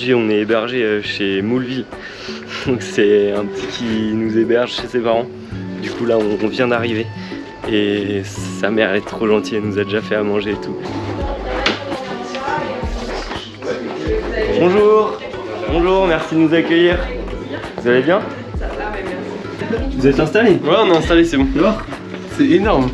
Aujourd'hui on est hébergé euh, chez Mouleville. Donc c'est un petit qui nous héberge chez ses parents. Du coup là on vient d'arriver. Et sa mère est trop gentille, elle nous a déjà fait à manger et tout. Bonjour Bonjour, merci de nous accueillir. Vous allez bien? Vous êtes installé? Ouais, on est installé, c'est bon. C'est énorme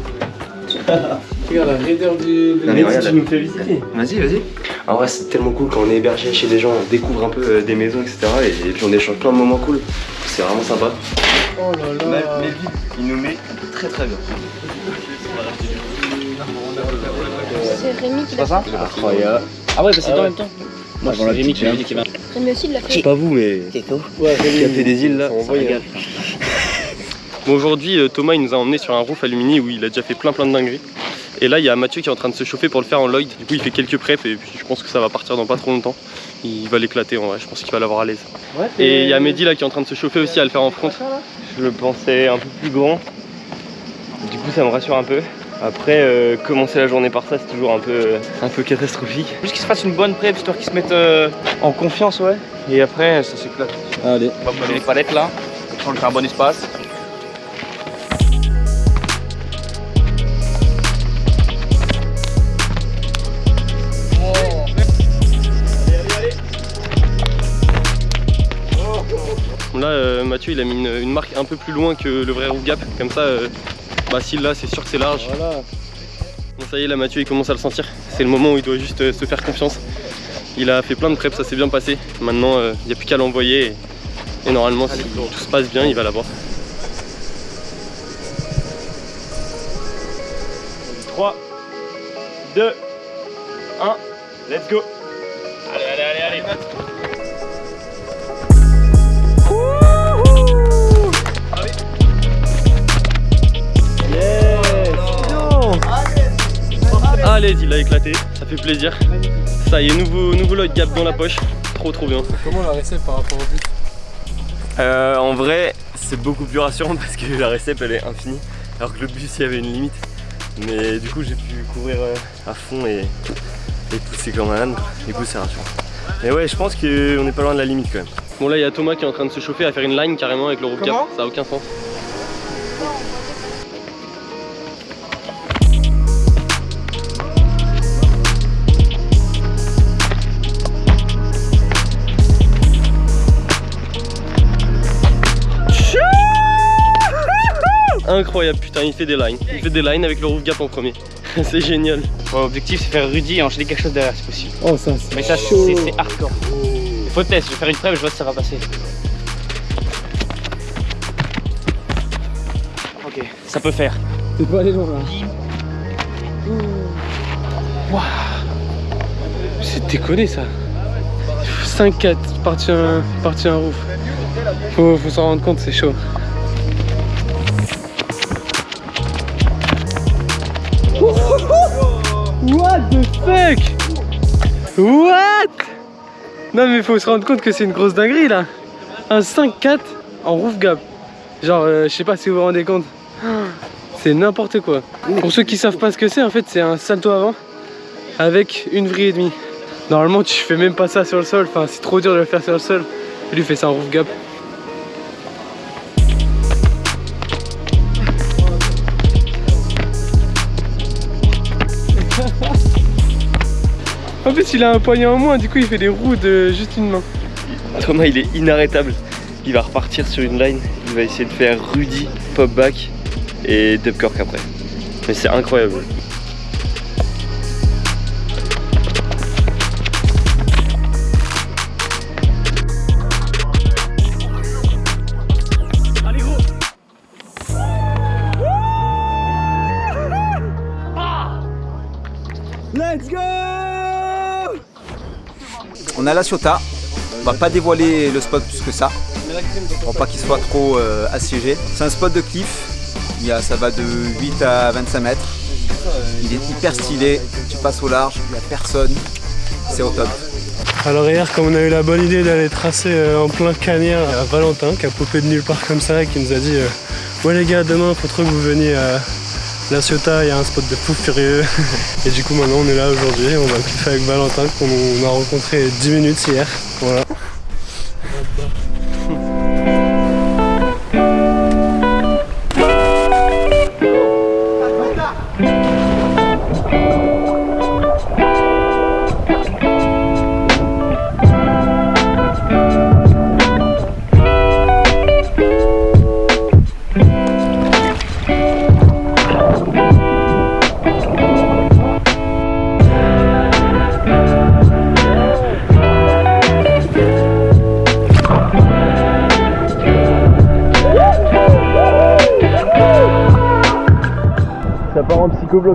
Regarde la raideur du... Non, mais regarde, tu nous fais visiter Vas-y, vas-y. En vrai, c'est tellement cool quand on est hébergé chez des gens, on découvre un peu euh, des maisons, etc. Et, et puis on échange plein de moments cool. C'est vraiment sympa. Oh là là il nous met très très bien. C'est Rémi qui l'a ça Incroyable. Ah ouais, bah c'est en même temps. Moi, la c'est Rémi qui m'a dit qu'il m'a. Rémi aussi il l'a fait. Pas vous mais Ouais, qui a fait des îles là. Ça régale. Bon, aujourd'hui, euh, Thomas, il nous a emmené sur un roof alumini où il a déjà fait plein plein de dingueries. Et là, il y a Mathieu qui est en train de se chauffer pour le faire en Lloyd. Du coup, il fait quelques preps et puis je pense que ça va partir dans pas trop longtemps. Il va l'éclater en vrai, je pense qu'il va l'avoir à l'aise. Et il y a Mehdi là qui est en train de se chauffer aussi à le faire en front. je le pensais un peu plus grand. Du coup ça me rassure un peu. Après euh, commencer la journée par ça c'est toujours un peu, euh, un peu catastrophique. Juste qu'il se fasse une bonne prep, histoire qu'il se mette euh, en confiance, ouais. Et après, ça s'éclate. Allez. On va prendre les palettes là, on lui fait un bon espace. Mathieu, il a mis une, une marque un peu plus loin que le vrai roof gap. Comme ça, euh, bah s'il l'a, c'est sûr que c'est large. Voilà. Bon, ça y est, là, Mathieu, il commence à le sentir. C'est le moment où il doit juste euh, se faire confiance. Il a fait plein de preps, ça s'est bien passé. Maintenant, euh, il n'y a plus qu'à l'envoyer. Et, et normalement, si tout se passe bien, il va l'avoir. 3, 2, 1, let's go Allez, il a éclaté, ça fait plaisir. Ça y est, nouveau, nouveau Lloyd Gap dans la poche. Trop trop bien. Comment la recette par rapport au but Euh, en vrai, c'est beaucoup plus rassurant parce que la récepte elle est infinie, alors que le bus il y avait une limite. Mais du coup, j'ai pu courir euh, à fond et, et pousser comme un âne. Du coup, c'est rassurant. Mais ouais, je pense qu'on n'est pas loin de la limite quand même. Bon là, il y a Thomas qui est en train de se chauffer à faire une line carrément avec le gap. Comment Ça a aucun sens. Incroyable, putain, il fait des lines. Il fait des lines avec le roof gap en premier. c'est génial. Bon, L'objectif c'est faire Rudy et enchaîner quelque chose derrière si possible. Oh, ça, c'est Mais ça c'est c'est hardcore. Il faut tester, je vais faire une preuve, je vois si ça va passer. Ok, ça peut faire. T'es pas allé loin là. C'est déconné ça. 5-4, parti un, parti un roof. Faut, faut s'en rendre compte, c'est chaud. What? Non mais faut se rendre compte que c'est une grosse dinguerie là. Un 5-4 en roof gap. Genre, euh, je sais pas si vous vous rendez compte. C'est n'importe quoi. Pour ceux qui savent pas ce que c'est, en fait, c'est un salto avant avec une vrille et demie. Normalement, tu fais même pas ça sur le sol. Enfin, c'est trop dur de le faire sur le sol. Lui fait ça en roof gap. Il a un poignet en moins, du coup, il fait des roues de juste une main. Thomas, il est inarrêtable. Il va repartir sur une line. Il va essayer de faire Rudy, pop back et dub cork après. Mais c'est incroyable. On a la Ciotat. On va pas dévoiler le spot plus que ça. Pour pas qu'il soit trop euh, assiégé. C'est un spot de cliff. Il y a, ça va de 8 à 25 mètres. Il est hyper stylé. Tu passes au large, il n'y a personne. C'est au top. Alors hier, comme on a eu la bonne idée d'aller tracer euh, en plein cagnard, Valentin qui a popé de nulle part comme ça et qui nous a dit euh, Ouais les gars, demain, faut trop que vous veniez à, La Ciotat, il y a un spot de fou furieux. Et du coup, maintenant, on est là aujourd'hui. On va kiffer avec Valentin, qu'on a rencontré 10 minutes hier. Voilà.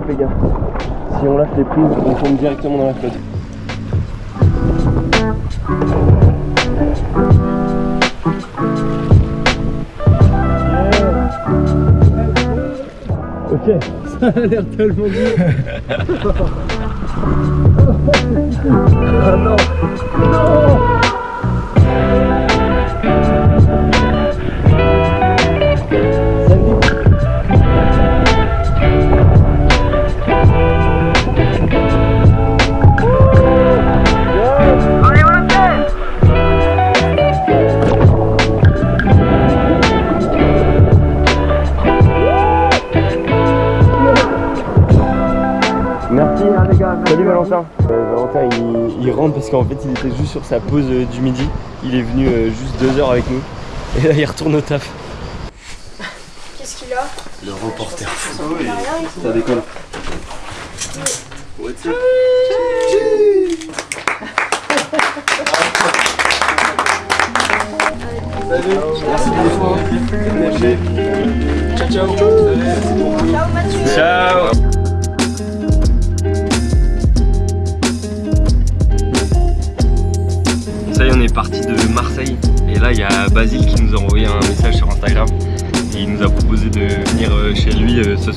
Les gars. Si on lâche les prises, on tombe directement dans la flotte. Ok. Ça a l'air tellement dur. ah non. Merci parce qu'en fait il était juste sur sa pause euh, du midi. Il est venu euh, juste deux heures avec nous. Et là il retourne au taf. Qu'est-ce qu'il a? Le reporter fou. Il a rien ici.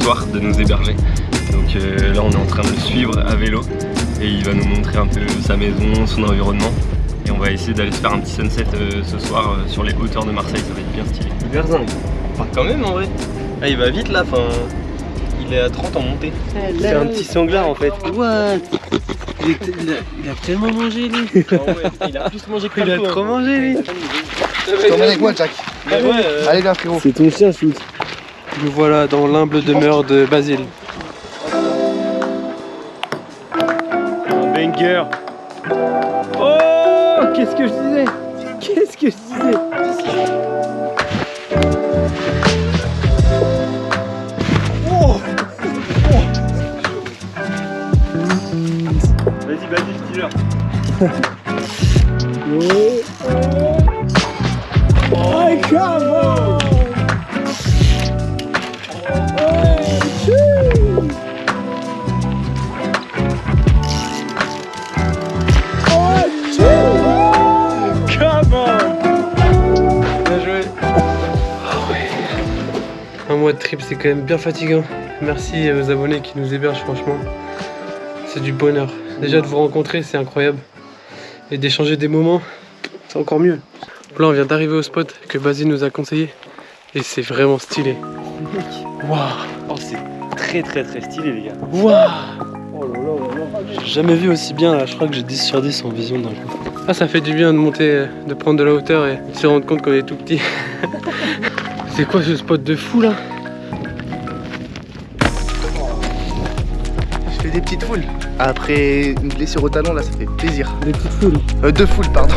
Soir, de nous héberger. Donc euh, là, on est en train de le suivre à vélo. Et il va nous montrer un peu sa maison, son environnement. Et on va essayer d'aller se faire un petit sunset euh, ce soir euh, sur les hauteurs de Marseille. Ça va être bien stylé. Zingue. Enfin, quand même en vrai. Ah, il va vite là, enfin. Il est à 30 en montée. C'est un petit sanglard en fait. What? Il, a, tellement mangé lui il a plus mangé que Il a trop mangé lui Je t'emmène avec moi, Jack. Mais ouais, euh, Allez, viens, frérot. C'est ton chien shoot Nous voilà dans l'humble demeure de Basile. Un banger. Oh Qu'est-ce que je disais Qu'est-ce que je disais Vas-y, vas-y, dis-leur. Bien trip c'est quand même bien fatigant. Merci aux abonnés qui nous hébergent franchement. C'est du bonheur. Déjà de vous rencontrer c'est incroyable. Et d'échanger des moments, c'est encore mieux. Là on vient d'arriver au spot que Basile nous a conseillé. Et c'est vraiment stylé. Waouh Oh, c'est très très très stylé, les gars. Waouh J'ai jamais vu aussi bien là, je crois que j'ai 10 sur 10 en vision d'un coup. Ah ça fait du bien de monter, de prendre de la hauteur et de se rendre compte qu'on est tout petit. C'est quoi ce spot de fou là? Des petites foules. Après une blessure au talon, là, ça fait plaisir. Des petites foules. Euh, deux foules, pardon.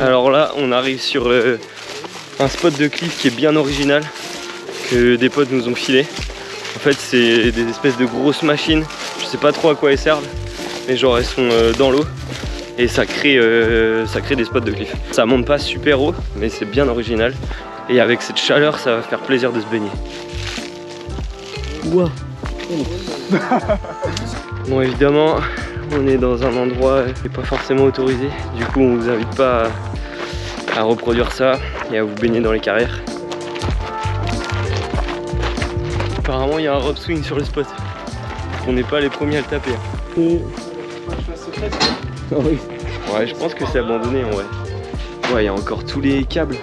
Alors là, on arrive sur euh, un spot de cliff qui est bien original, que des potes nous ont filé. En fait, c'est des espèces de grosses machines, je sais pas trop à quoi elles servent, mais genre elles sont euh, dans l'eau et ça crée, euh, ça crée des spots de cliff. Ça monte pas super haut, mais c'est bien original. Et avec cette chaleur, ça va faire plaisir de se baigner. Ouah. Bon, évidemment, on est dans un endroit qui n'est pas forcément autorisé. Du coup, on vous invite pas à, à reproduire ça et à vous baigner dans les carrières. Apparemment il y a un rope swing sur le spot. On n'est pas les premiers à le taper. hein. Ouais, je pense que c'est abandonné en vrai. Ouais, il y a encore tous les câbles.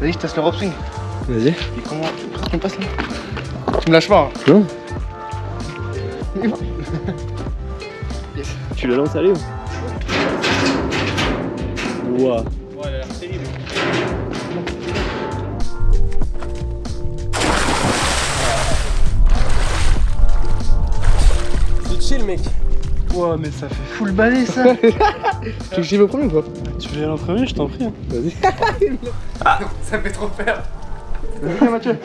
Vas-y, je teste le rope swing. Vas-y. Et comment on passe là? Tu me lâches pas. hein. Non. Tu la lances à Léo Ouah. C'est chill mec. Ouais, mais ça fait full balai ça. Tu veux que j'y vais au premier ou quoi tu veux y aller en premier, je t'en prie. hein. Ça me fait trop peur. Vas-y, Mathieu.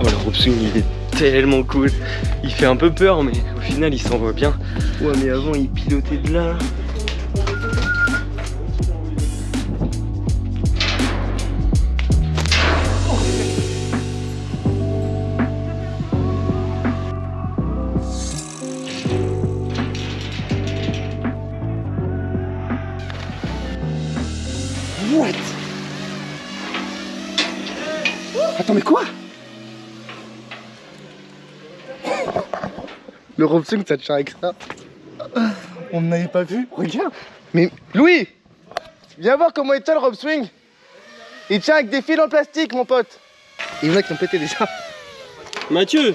Oh le rope swing il est tellement cool. Il fait un peu peur mais au final il s'envoie bien. Ouais mais avant il pilotait de là. Le rope swing, ça tient avec ça. On n'avait pas vu. Regarde. Mais Louis Viens voir comment il tient le rope swing. Il tient avec des fils en plastique, mon pote. Et il y en a qui ont pété déjà. Mathieu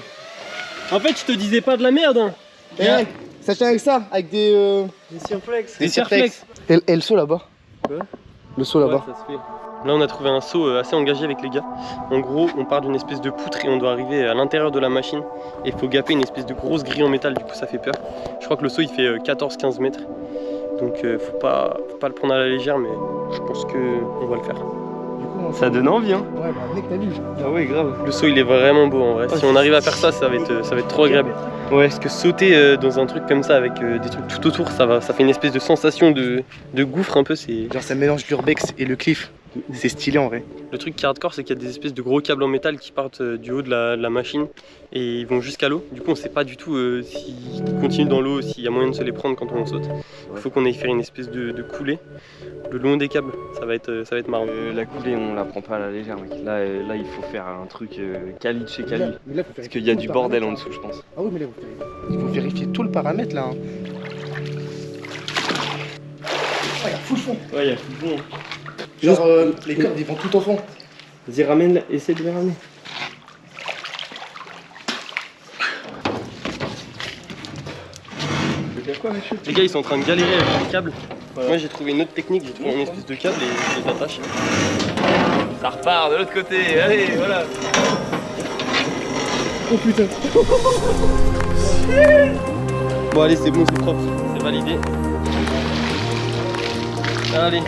En fait je te disais pas de la merde hein. Et ouais, ça tient avec ça, avec des. Euh... Des cirflex. Des cirflex. Et, et le saut là-bas Quoi Le saut là-bas. Ouais, ça se fait. Là on a trouvé un saut euh, assez engagé avec les gars. En gros on part d'une espèce de poutre et on doit arriver à l'intérieur de la machine. Et il faut gaper une espèce de grosse grille en métal, du coup ça fait peur. Je crois que le saut il fait euh, 14-15 mètres. Donc euh, faut, pas, faut pas le prendre à la légère mais je pense que on va le faire. Ça donne envie hein Ouais, bah mec, t'as vu. Ah ouais grave. Le saut il est vraiment beau en vrai. Si on arrive à faire ça, ça va être, ça va être trop agréable. Ouais, parce que sauter euh, dans un truc comme ça avec euh, des trucs tout autour, ça, va, ça fait une espèce de sensation de, de gouffre un peu. C'est Genre, ça mélange l'urbex et le cliff. C'est stylé en vrai. Le truc qui est hardcore, c'est qu'il y a des espèces de gros câbles en métal qui partent euh, du haut de la, de la machine et ils vont jusqu'à l'eau. Du coup, on sait pas du tout euh, s'ils continuent dans l'eau, s'il y a moyen de se les prendre quand on saute. Il faut qu'on aille faire une espèce de, de coulée le long des câbles. Ça va être, euh, ça va être marrant. Euh, la coulée, on la prend pas à la légère, mec. Là, euh, là il faut faire un truc euh, quali de chez Mais là- quali. mais là, faut Parce qu'il y a du le bordel en paramètre, dessous, je pense. Ah oui, mais là, faut vérifier- il faut vérifier tout le paramètre là. hein. Oh, il y a full fond. Ouais, il y a bon. Genre, euh, les cordes ils vont tout au fond. Vas-y, ramène, essaie de les ramener. Les gars, ils sont en train de galérer avec les câbles. Moi, j'ai trouvé une autre technique. J'ai trouvé une espèce de câble et je les attache. Ça repart de l'autre côté. Allez, voilà. Oh putain. Bon, allez, c'est bon, c'est propre. C'est validé. Allez.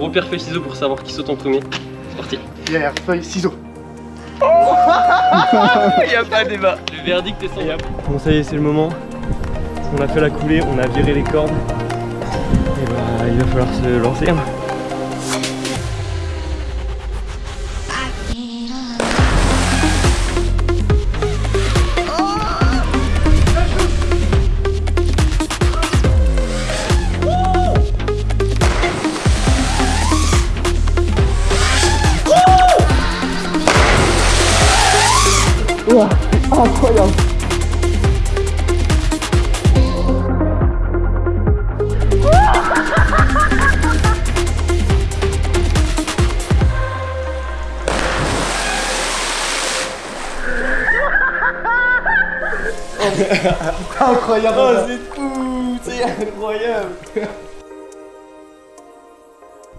Gros pierre feuille ciseaux pour savoir qui saute en premier. C'est parti. Pierre, feuille, ciseaux. Il a pas de débat. Le verdict est sans Bon, ça y est, c'est le moment. On a fait la coulée, on a viré les cordes. Et bah, il va falloir se lancer. Incroyable.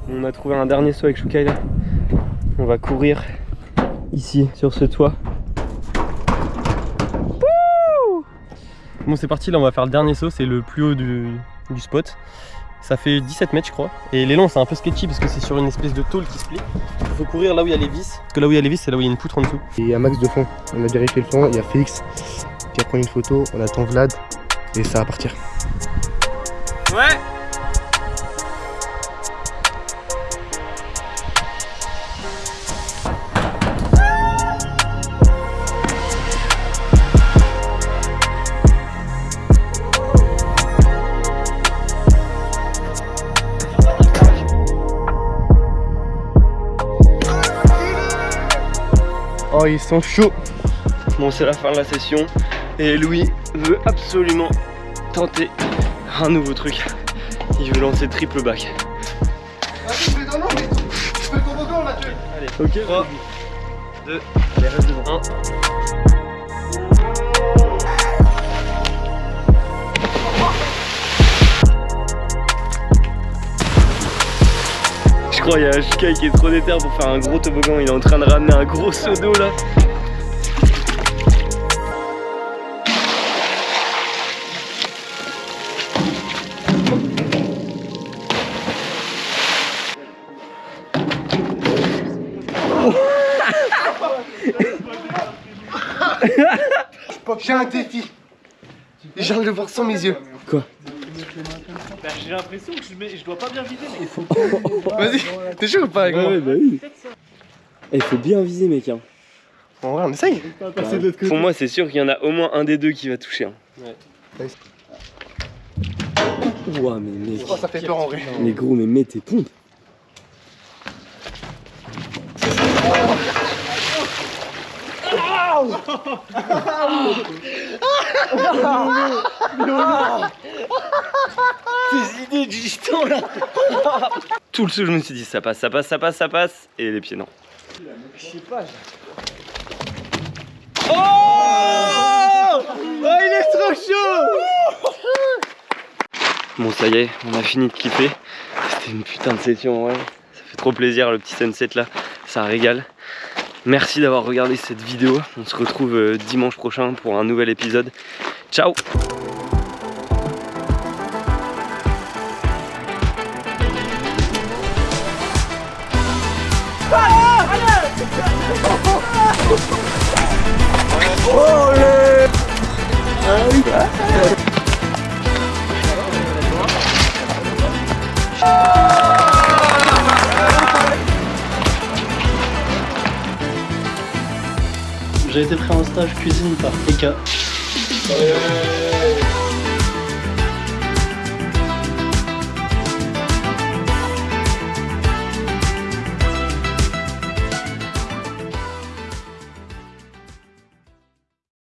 On a trouvé un dernier saut avec Shukai là. On va courir ici sur ce toit. Wouh bon c'est parti là on va faire le dernier saut, c'est le plus haut du, du spot. Ça fait 17 mètres je crois. Et l'élan c'est un peu sketchy parce que c'est sur une espèce de tôle qui se plie. Il faut courir là où il y a les vis. Parce que là où il y a les vis c'est là où il y a une poutre en dessous. Il y a max de fond. On a vérifié le fond, il y a Félix qui a pris une photo, on attend Vlad et ça va partir. Ouais. Oh ils sont chauds. Bon c'est la fin de la session. Et Louis veut absolument tenter un nouveau truc. Il veut lancer triple back. Mathieu, fais ton nom, mais tu fais ton toboggan, Mathieu. Allez, ok. 3, 2, allez, reste devant. 1. Je crois qu'il y a Sky qui est trop déter pour faire un gros toboggan. Il est en train de ramener un gros seau d'eau là. J'ai un défi. J'ai envie de le voir sans mes yeux. J'ai l'impression que je, mets- je dois pas bien viser, mais il faut. Vas-y, t'es chaud ou pas avec moi bah oui. Il faut bien viser mec. Hein. En vrai, on essaye. Pour moi c'est sûr qu'il y en a au moins un des deux qui va toucher. Hein. Ouah mais mec. Oh, ça fait peur en vrai. Mais gros mais mets tes pompes. Tes idées du gitan là Tout le saut je me suis dit ça passe, ça passe, ça passe, ça passe et les pieds non. Oh Oh il est trop chaud Bon ça y est, on a fini de kiffer. C'était une putain de session ouais. Ça fait trop plaisir le petit sunset là, ça régale. Merci d'avoir regardé cette vidéo. On se retrouve euh, dimanche prochain pour un nouvel épisode. Ciao J'ai été pris en stage cuisine par Eka.